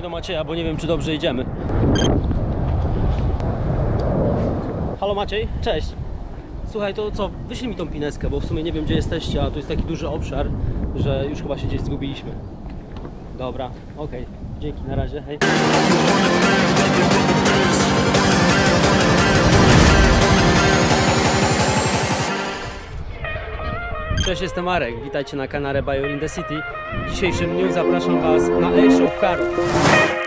Dzwonię do Macieja, bo nie wiem czy dobrze idziemy. Halo Maciej, cześć. Słuchaj, to co, wyślij mi tą pineskę, bo w sumie nie wiem gdzie jesteście, a tu jest taki duży obszar, że już chyba się gdzieś zgubiliśmy. Dobra, okej. Dzięki, na razie, hej. Cześć, jestem Marek. Witajcie na kanale Bio in the City. W dzisiejszym dniu zapraszam Was na Air Show w.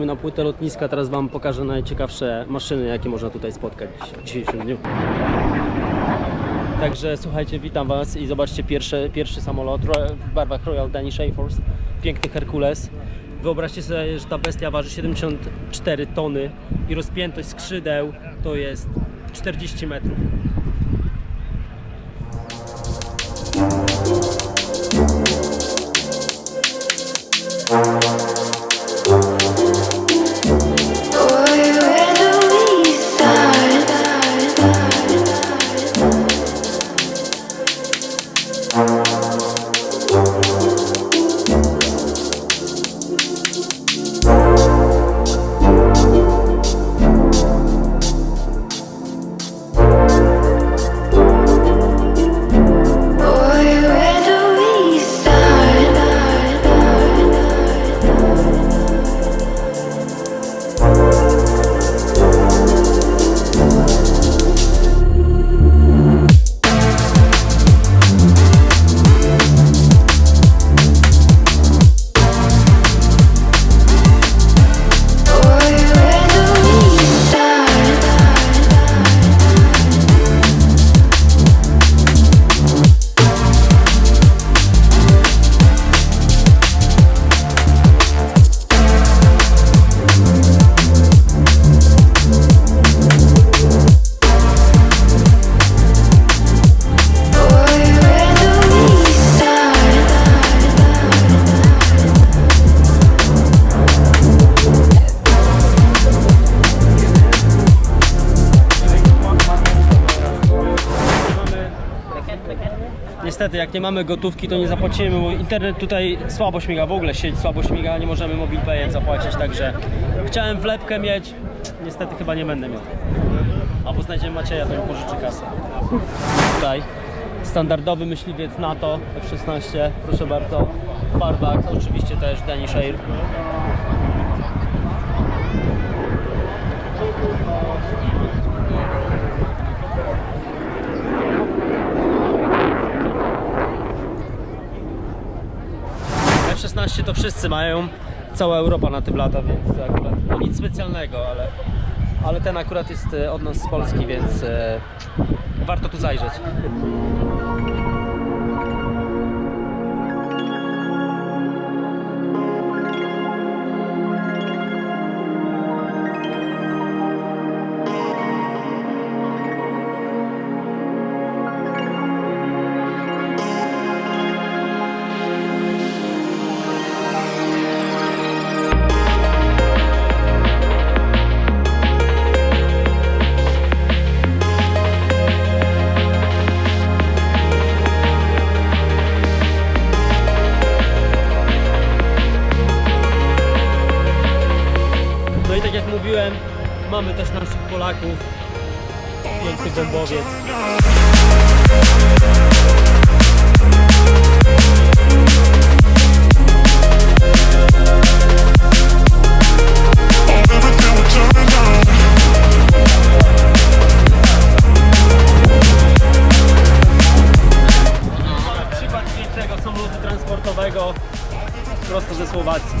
wchodzimy na płytę lotniska. Teraz Wam pokażę najciekawsze maszyny, jakie można tutaj spotkać w dzisiejszym dniu. Także słuchajcie, witam Was i zobaczcie pierwszy, pierwszy samolot w barwach Royal Danish Air Force. Piękny Herkules. Wyobraźcie sobie, że ta bestia waży 74 tony i rozpiętość skrzydeł to jest 40 metrów. Niestety, jak nie mamy gotówki, to nie zapłacimy, bo internet tutaj słabo śmiga, w ogóle sieć słabo śmiga, nie możemy MobilePayem zapłacić, także chciałem wlepkę mieć, niestety chyba nie będę miał. Albo znajdziemy Macieja, to mi pożyczy kasę. Tutaj standardowy myśliwiec NATO F-16, proszę bardzo, barwach, oczywiście też Danish Air. F-16 to wszyscy mają, cała Europa na tym lata, więc akurat no nic specjalnego, ale, ale ten akurat jest e, od nas z Polski, więc e, warto tu zajrzeć. Mamy też naszych Polaków. Piękny bombowiec. Transportowego prosto ze Słowacji.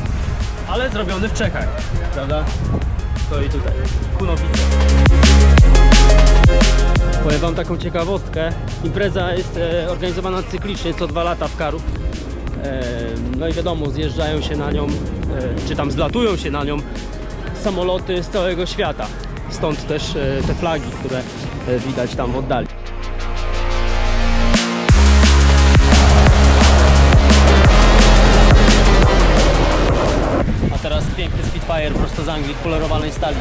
Ale zrobiony w Czechach, prawda? Stoi tutaj. Kunowice. Powiem wam taką ciekawostkę. Impreza jest e, organizowana cyklicznie co dwa lata w Karów. E, no i wiadomo, zjeżdżają się na nią, e, czy tam zlatują się na nią samoloty z całego świata. Stąd też te flagi, które widać tam w oddali. Spitfire prosto z Anglii, polerowanej stali.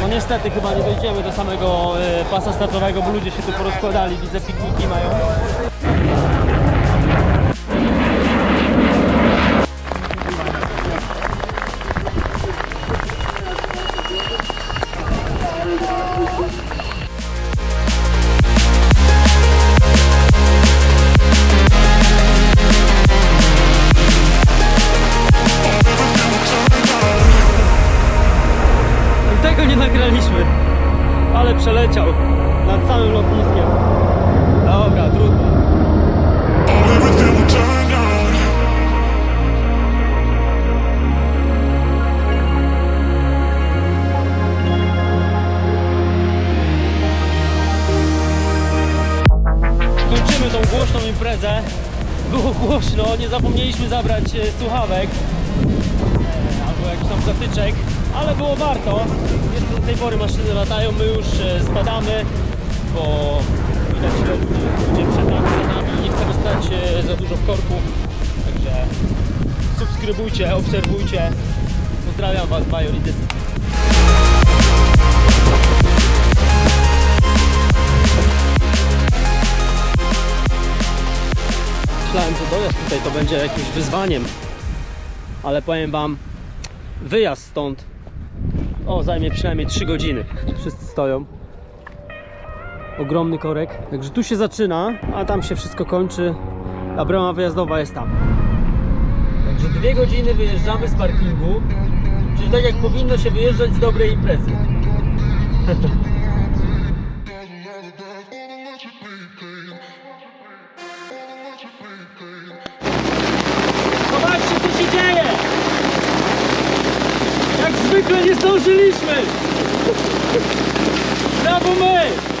No niestety chyba nie dojdziemy do samego e, pasa startowego, bo ludzie się tu porozkładali, widzę pikniki mają. Przeleciał nad całym lotniskiem. Dobra, trudno. Kończymy tą głośną imprezę. Było głośno, nie zapomnieliśmy zabrać e, słuchawek e, albo jakichś tam zatyczek, ale było warto. Jeszcze do tej pory maszyny latają, my już e, spadamy, bo widać, że ludzie, przed nami. Nie chcemy stać e, za dużo w korku, także subskrybujcie, obserwujcie. Pozdrawiam Was, Dysy. Myślałem, że dojazd tutaj to będzie jakimś wyzwaniem, ale powiem Wam, wyjazd stąd o, zajmie przynajmniej 3 godziny. Wszyscy stoją. Ogromny korek. Także tu się zaczyna, a tam się wszystko kończy. A brama wyjazdowa jest tam. Także dwie godziny wyjeżdżamy z parkingu. Czyli tak jak powinno się wyjeżdżać z dobrej imprezy. Zobaczcie co się dzieje! Zwykle nie zdążyliśmy! Brawo my!